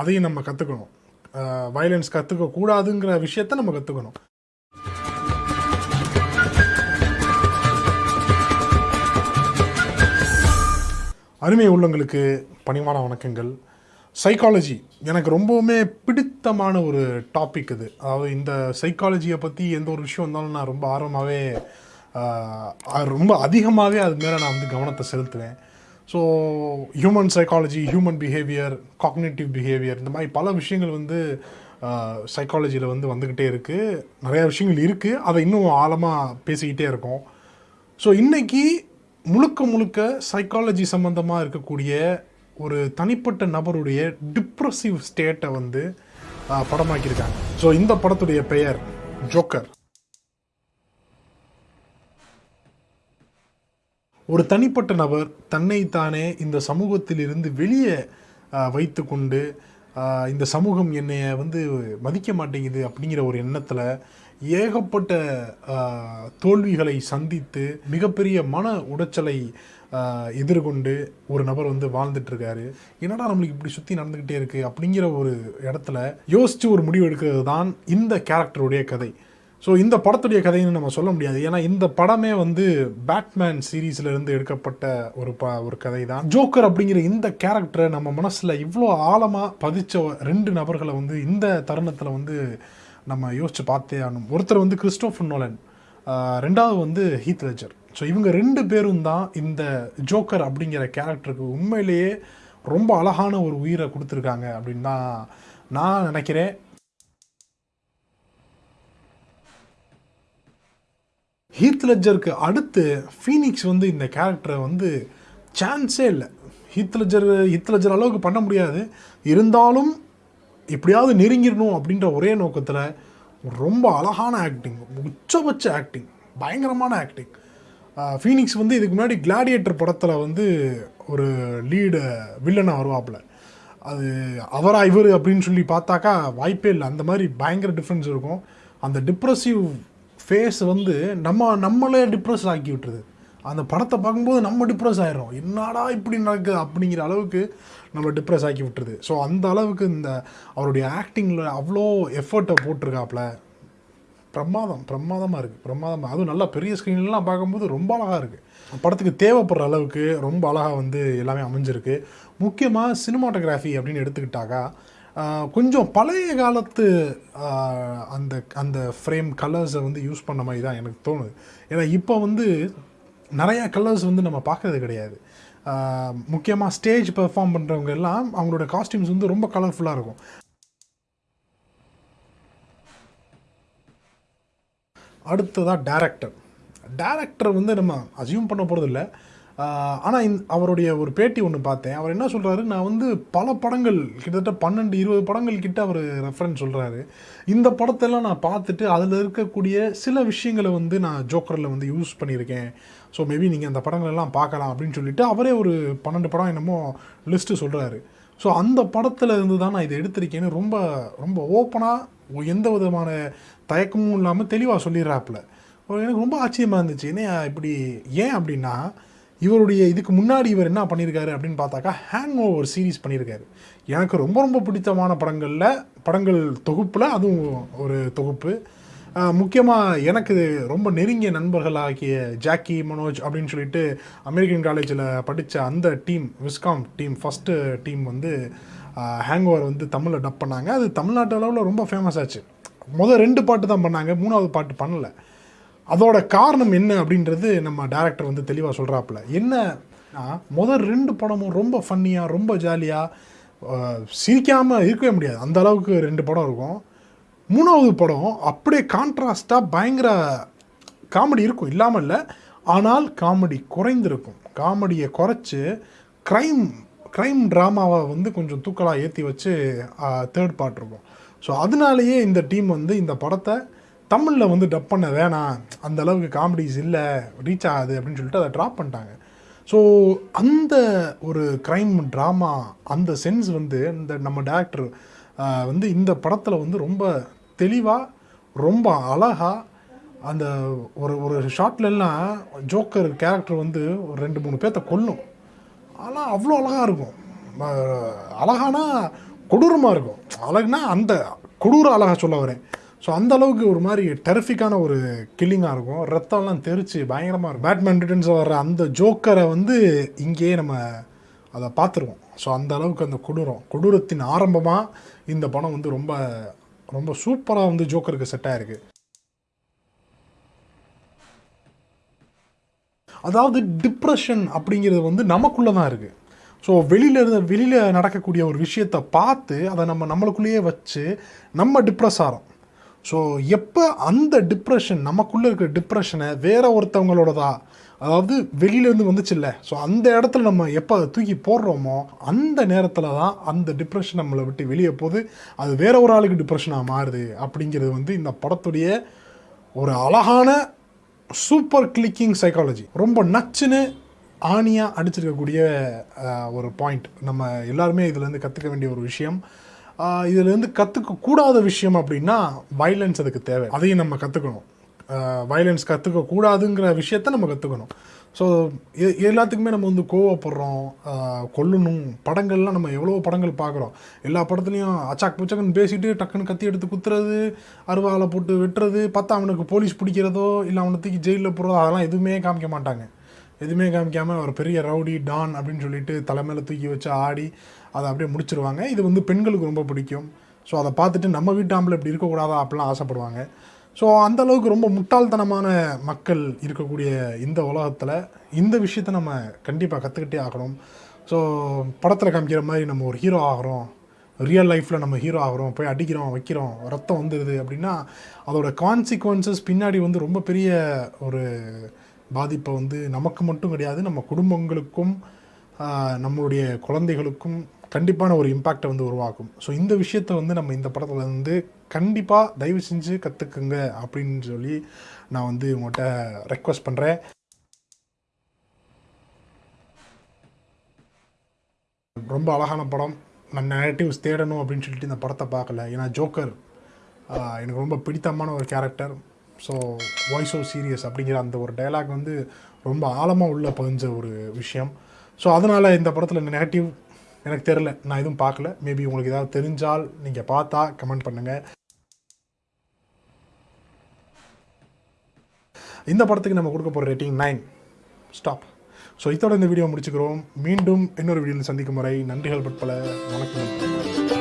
அதையும் நம்ம கற்றுக்கணும் வயலன்ஸ் கற்றுக்க கூடாதுங்கிற விஷயத்த நம்ம கற்றுக்கணும் அருமை உள்ளங்களுக்கு பணிவான வணக்கங்கள். சைக்காலஜி எனக்கு ரொம்பவுமே பிடித்தமான ஒரு டாபிக் இது. அதாவது இந்த சைக்காலஜியை பற்றி எந்த ஒரு விஷயம் வந்தாலும் நான் ரொம்ப ஆர்வமாகவே ரொம்ப அதிகமாகவே அது மேலே நான் வந்து கவனத்தை செலுத்துவேன். So human psychology human behaviour cognitive behaviour இந்த மாதிரி பல விஷயங்கள் வந்து சைக்காலஜியில் வந்து வந்துக்கிட்டே இருக்குது நிறையா விஷயங்கள் இருக்குது அதை இன்னும் ஆழமாக பேசிக்கிட்டே இருக்கோம். ஸோ இன்றைக்கி முழுக்க முழுக்க சைக்காலஜி சம்மந்தமாக இருக்கக்கூடிய ஒரு தனிப்பட்ட நபருடைய டிப்ரெசிவ் ஸ்டேட்டை வந்து படமாக்கியிருக்காங்க. ஸோ இந்த படத்துடைய பெயர் ஜோக்கர் ஒரு தனிப்பட்ட நபர் தன்னைத்தானே இந்த சமூகத்திலிருந்து வெளியே வைத்து கொண்டு இந்த சமூகம் என்னைய வந்து மதிக்க மாட்டேங்குது அப்படிங்கிற ஒரு எண்ணத்தில் ஏகப்பட்ட தோல்விகளை சந்தித்து மிகப்பெரிய மன உடைச்சலை எதிர்கொண்டு ஒரு நபர் வந்து வாழ்ந்துட்டுருக்காரு. என்னடா நம்மளுக்கு இப்படி சுற்றி நடந்துக்கிட்டே இருக்குது அப்படிங்கிற ஒரு இடத்துல யோசித்து ஒரு முடிவு எடுக்கிறது தான் இந்த கேரக்டருடைய கதை. ஸோ இந்த படத்துடைய கதைன்னு நம்ம சொல்ல முடியாது. ஏன்னா இந்த படமே வந்து பேட்மேன் சீரீஸ்ல இருந்து எடுக்கப்பட்ட ஒரு ப ஒரு கதை தான் ஜோக்கர் அப்படிங்கிற இந்த கேரக்டரை நம்ம மனசில் இவ்வளோ ஆழமாக பதிச்ச ரெண்டு நபர்களை வந்து இந்த தருணத்தில் வந்து நம்ம யோசிச்சு பார்த்தே ஆகணும். ஒருத்தர் வந்து கிறிஸ்டோஃபர் நோலன் ரெண்டாவது வந்து ஹீத் லெஜர் ஸோ இவங்க ரெண்டு பேரும் தான் இந்த ஜோக்கர் அப்படிங்கிற கேரக்டருக்கு உண்மையிலேயே ரொம்ப அழகான ஒரு உயிரை கொடுத்துருக்காங்க அப்படின்னு தான் நான் நினைக்கிறேன். ஹீத் லெஜருக்கு அடுத்து ஃபீனிக்ஸ் வந்து இந்த கேரக்டரை வந்து சான்ஸே இல்லை. ஹீத் லெஜர் ஹீத் லெஜர் அளவுக்கு பண்ண முடியாது. இருந்தாலும் எப்படியாவது நெருங்கிடணும் அப்படின்ற ஒரே நோக்கத்தில் ரொம்ப அழகான ஆக்டிங் உச்சபட்ச ஆக்டிங் பயங்கரமான ஆக்டிங் ஃபீனிக்ஸ் வந்து இதுக்கு முன்னாடி கிளாடியேட்டர் படத்தில் வந்து ஒரு லீடு வில்லனாக வருவாப்புல. அது அவரா இவர் அப்படின்னு சொல்லி பார்த்தாக்கா வாய்ப்பே இல்லை. அந்த மாதிரி பயங்கர டிஃப்ரென்ஸ் இருக்கும். அந்த டிப்ரெசிவ் ஃபேஸ் வந்து நம்ம நம்மளே டிப்ரெஸ் ஆக்கி விட்டுருது அந்த படத்தை பார்க்கும்போது நம்ம டிப்ரெஸ் ஆகிடும் என்னடா இப்படி நடக்குது அப்படிங்கிற அளவுக்கு நம்ம டிப்ரெஸ் ஆக்கி விட்டுருது ஸோ அந்த அளவுக்கு இந்த அவருடைய ஆக்டிங்கில் அவ்வளோ எஃபர்ட்டை போட்டிருக்காப்புல பிரமாதம் பிரமாதமாக இருக்குது பிரமாதமாக அதுவும் நல்லா பெரிய ஸ்க்ரீன்லாம் பார்க்கும்போது ரொம்ப அழகாக இருக்குது படத்துக்கு தேவைப்படுற அளவுக்கு ரொம்ப அழகாக வந்து எல்லாமே அமைஞ்சிருக்கு. முக்கியமாக சினிமாட்டோகிராஃபி அப்படின்னு எடுத்துக்கிட்டாக்கா கொஞ்சம் பழைய காலத்து அந்த அந்த ஃப்ரேம் கலர்ஸை வந்து யூஸ் பண்ண மாதிரி தான் எனக்கு தோணுது. ஏன்னா இப்போ வந்து நிறையா கலர்ஸ் வந்து நம்ம பார்க்கறது கிடையாது. முக்கியமாக ஸ்டேஜ் பெர்ஃபார்ம் பண்ணுறவங்க எல்லாம் அவங்களோட காஸ்டியூம்ஸ் வந்து ரொம்ப கலர்ஃபுல்லாக இருக்கும். அடுத்ததாக டேரக்டர் டேரக்டர் வந்து நம்ம அசியூம் பண்ண போகிறது இல்லை ஆனால் இந் அவருடைய ஒரு பேட்டி ஒன்று பார்த்தேன். அவர் என்ன சொல்கிறாரு நான் வந்து பல படங்கள் கிட்டத்தட்ட பன்னெண்டு இருபது படங்கள் கிட்ட அவர் ரெஃபரன்ஸ் சொல்கிறாரு இந்த படத்தெல்லாம் நான் பார்த்துட்டு அதில் இருக்கக்கூடிய சில விஷயங்களை வந்து நான் ஜோக்கரில் வந்து யூஸ் பண்ணியிருக்கேன். ஸோ மேபி நீங்கள் அந்த படங்களெல்லாம் பார்க்கலாம் அப்படின்னு சொல்லிட்டு அவரே ஒரு பன்னெண்டு படம் என்னமோ லிஸ்ட்டு சொல்கிறாரு ஸோ அந்த படத்தில் இருந்து தான் நான் இதை எடுத்திருக்கேன்னு ரொம்ப ரொம்ப ஓப்பனாக எந்த விதமான தயக்கமும் இல்லாமல் தெளிவாக சொல்லிடுறாப்புல. எனக்கு ரொம்ப ஆச்சரியமாக இருந்துச்சு. என்ன இப்படி ஏன் அப்படின்னா இவருடைய இதுக்கு முன்னாடி இவர் என்ன பண்ணியிருக்காரு அப்படின்னு பார்த்தாக்கா ஹேங் ஓவர் சீரீஸ் பண்ணியிருக்காரு எனக்கு ரொம்ப ரொம்ப பிடித்தமான படங்களில் படங்கள் தொகுப்பில் அதுவும் ஒரு தொகுப்பு. முக்கியமாக எனக்கு ரொம்ப நெருங்கிய நண்பர்களாகிய ஜாக்கி மனோஜ் அப்படின்னு சொல்லிட்டு அமெரிக்கன் காலேஜில் படித்த அந்த team viscom team first team வந்து ஹேங் ஓவர் வந்து தமிழில் டப் பண்ணாங்க. அது தமிழ்நாட்டு அளவில் ரொம்ப ஃபேமஸ் ஆச்சு. முதல் ரெண்டு பாட்டு தான் பண்ணாங்க. மூணாவது பாட்டு பண்ணலை. அதோட காரணம் என்ன அப்படின்றது நம்ம டேரக்டர் வந்து தெளிவாக சொல்கிறாப்புல என்ன முதல் ரெண்டு படமும் ரொம்ப ஃபன்னியாக ரொம்ப ஜாலியாக சிரிக்காமல் இருக்கவே முடியாது. அந்த அளவுக்கு ரெண்டு படம் இருக்கும். மூணாவது படம் அப்படியே கான்ட்ராஸ்டாக பயங்கர காமெடி இருக்கும். இல்லாமல் இல்லை. ஆனால் காமெடி குறைந்திருக்கும். காமெடியை குறைச்சி க்ரைம் க்ரைம் ட்ராமாவை வந்து கொஞ்சம் தூக்கலாக ஏற்றி வச்சு தேர்ட் பார்ட் இருக்கும். ஸோ அதனாலேயே இந்த டீம் வந்து இந்த படத்தை தமிழில் வந்து டப் பண்ண வேணாம். அந்த அளவுக்கு காமெடிஸ் இல்லை. ரீச் ஆகுது அப்படின்னு சொல்லிட்டு அதை ட்ராப் பண்ணிட்டாங்க. ஸோ அந்த ஒரு க்ரைம் ட்ராமா அந்த சென்ஸ் வந்து இந்த நம்ம டேரக்டர் வந்து இந்த படத்தில் வந்து ரொம்ப தெளிவாக ரொம்ப அழகாக அந்த ஒரு ஒரு ஷார்ட்லலாம் ஜோக்கர் கேரக்டர் வந்து ஒரு ரெண்டு மூணு பேர்த்த கொல்லும். ஆனால் அவ்வளோ அழகாக இருக்கும். அழகானா கொடூரமாக இருக்கும். அழகுனா அந்த கொடூர அழகாக சொல்ல வரேன். ஸோ அந்த அளவுக்கு ஒரு மாதிரி டெரிஃபிக்கான ஒரு கில்லிங்காக இருக்கும். ரத்தம்லாம் தெரிச்சு பயங்கரமாக இருக்கும். பேட்மேன் ரிட்டர்ன்ஸில் வர்ற அந்த ஜோக்கரை வந்து இங்கேயே நம்ம அதை பார்த்துருவோம். ஸோ அந்த அளவுக்கு அந்த கொடூரம் கொடூரத்தின் ஆரம்பமாக இந்த படம் வந்து ரொம்ப ரொம்ப சூப்பராக வந்து ஜோக்கருக்கு செட் ஆயிருக்கு. அதாவது டிப்ரெஷன் அப்படிங்கிறது வந்து நமக்குள்ளே தான் இருக்குது ஸோ வெளியில் இருந்த வெளியில் நடக்கக்கூடிய ஒரு விஷயத்தை பார்த்து அதை நம்ம நம்மளுக்குள்ளேயே வச்சு நம்ம டிப்ரெஸ் ஆகிறோம் ஸோ எப்போ அந்த டிப்ரெஷன் நமக்குள்ளே இருக்கிற டிப்ரெஷனை வேற ஒருத்தவங்களோடதா? அதாவது வெளியிலேருந்து வந்துச்சுல்ல. ஸோ அந்த இடத்துல நம்ம எப்போ அதை தூக்கி போடுறோமோ அந்த நேரத்தில் தான் அந்த டிப்ரெஷன் நம்மளை விட்டு வெளியே போகுது. அது வேற ஒரு ஆளுக்கு டிப்ரெஷனாக மாறுது அப்படிங்கிறது வந்து இந்த படத்துடைய ஒரு அழகான சூப்பர் கிளிக்கிங் சைக்காலஜி ரொம்ப நச்சுன்னு ஆணியாக அடிச்சிருக்கக்கூடிய ஒரு பாயிண்ட் நம்ம எல்லாருமே இதுலேருந்து கற்றுக்க வேண்டிய ஒரு விஷயம். இதுலேருந்து கற்றுக்க கூடாத விஷயம் அப்படின்னா வைலன்ஸ் அதுக்கு தேவை. அதையும் நம்ம கற்றுக்கணும் வைலன்ஸ் கற்றுக்க கூடாதுங்கிற விஷயத்த நம்ம கற்றுக்கணும் ஸோ எல்லாத்துக்குமே நம்ம வந்து கோவப்படுறோம் கொல்லணும். படங்கள்லாம் நம்ம எவ்வளோ படங்கள் பார்க்குறோம். எல்லா படத்துலையும் அச்சாக் புச்சக்குன்னு பேசிட்டு டக்குன்னு கத்தி எடுத்து குத்துறது அருவாலை போட்டு வெட்டுறது பார்த்தா அவனுக்கு போலீஸ் பிடிக்கிறதோ இல்லை அவனை தூக்கி ஜெயிலில் போடுறதோ அதெல்லாம் எதுவுமே காமிக்க மாட்டாங்க. எதுவுமே காமிக்காமல் ஒரு பெரிய ரவுடி டான் அப்படின்னு சொல்லிட்டு தலைமையில் தூக்கி வச்சு ஆடி அதை அப்படியே முடிச்சிருவாங்க. இது வந்து பெண்களுக்கு ரொம்ப பிடிக்கும். ஸோ அதை பார்த்துட்டு நம்ம வீட்டு ஆம்பளை இப்படி இருக்கக்கூடாதா அப்படிலாம் ஆசைப்படுவாங்க. ஸோ அந்த அளவுக்கு ரொம்ப முட்டாள்தனமான மக்கள் இருக்கக்கூடிய இந்த உலகத்தில் இந்த விஷயத்த நம்ம கண்டிப்பாக கற்றுக்கிட்டே ஆகணும். ஸோ படத்தில் காமிக்கிற மாதிரி நம்ம ஒரு ஹீரோ ஆகிறோம். ரியல் லைஃப்பில் நம்ம ஹீரோ ஆகிறோம். போய் அடிக்கிறோம் வைக்கிறோம் ரத்தம் வந்துடுது அப்படின்னா அதோட கான்சிக்வன்சஸ் பின்னாடி வந்து ரொம்ப பெரிய ஒரு பாதிப்பை வந்து நமக்கு மட்டும் கிடையாது நம்ம குடும்பங்களுக்கும் நம்மளுடைய குழந்தைகளுக்கும் கண்டிப்பான ஒரு இம்பேக்டை வந்து உருவாக்கும். ஸோ இந்த விஷயத்தை வந்து நம்ம இந்த படத்தில் வந்து கண்டிப்பாக தயவு செஞ்சு கற்றுக்குங்க அப்படின்னு சொல்லி நான் வந்து உங்கள்கிட்ட ரெக்வஸ்ட் பண்ணுறேன் ரொம்ப அழகான படம். நான் நெகட்டிவ்ஸ் தேடணும் அப்படின்னு சொல்லிட்டு இந்த படத்தை பார்க்கல. ஏன்னா ஜோக்கர் எனக்கு ரொம்ப பிடித்தமான ஒரு character so voice o serious அப்படிங்கிற அந்த ஒரு டயலாக் வந்து ரொம்ப ஆழமாக உள்ள பதிஞ்ச ஒரு விஷயம். ஸோ அதனால் இந்த படத்தில் நெகட்டிவ் எனக்கு தெரில நான் எதுவும் பார்க்கல. மேபி உங்களுக்கு ஏதாவது தெரிஞ்சால் நீங்கள் பார்த்தா கமெண்ட் பண்ணுங்கள் இந்த படத்துக்கு நம்ம கொடுக்க போகிற ரேட்டிங் நைன் ஸ்டாப் ஸோ இதோட இந்த வீடியோ முடிச்சுக்கிறோம். மீண்டும் இன்னொரு வீடியோவில் சந்திக்கும் வரை நன்றிகள் பற்பல. வணக்கம்.